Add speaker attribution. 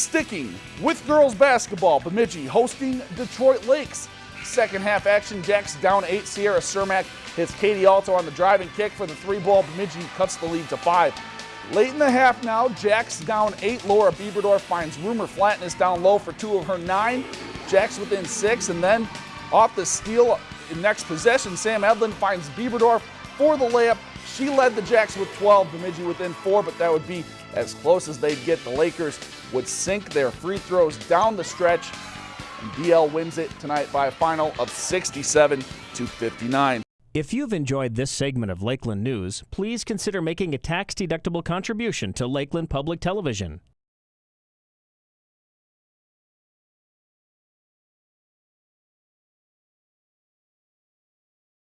Speaker 1: Sticking with girls basketball, Bemidji hosting Detroit Lakes. Second half action, Jacks down eight. Sierra Cermak hits Katie Alto on the driving kick for the three ball. Bemidji cuts the lead to five. Late in the half now, Jacks down eight. Laura Bieberdorf finds Rumor Flatness down low for two of her nine. Jacks within six, and then off the steal in next possession, Sam Edlin finds Bieberdorf for the layup. She led the Jacks with 12, Bemidji within four, but that would be as close as they'd get. The Lakers would sink their free throws down the stretch, and DL wins it tonight by a final of 67 to 59.
Speaker 2: If you've enjoyed this segment of Lakeland News, please consider making a tax-deductible contribution to Lakeland Public Television.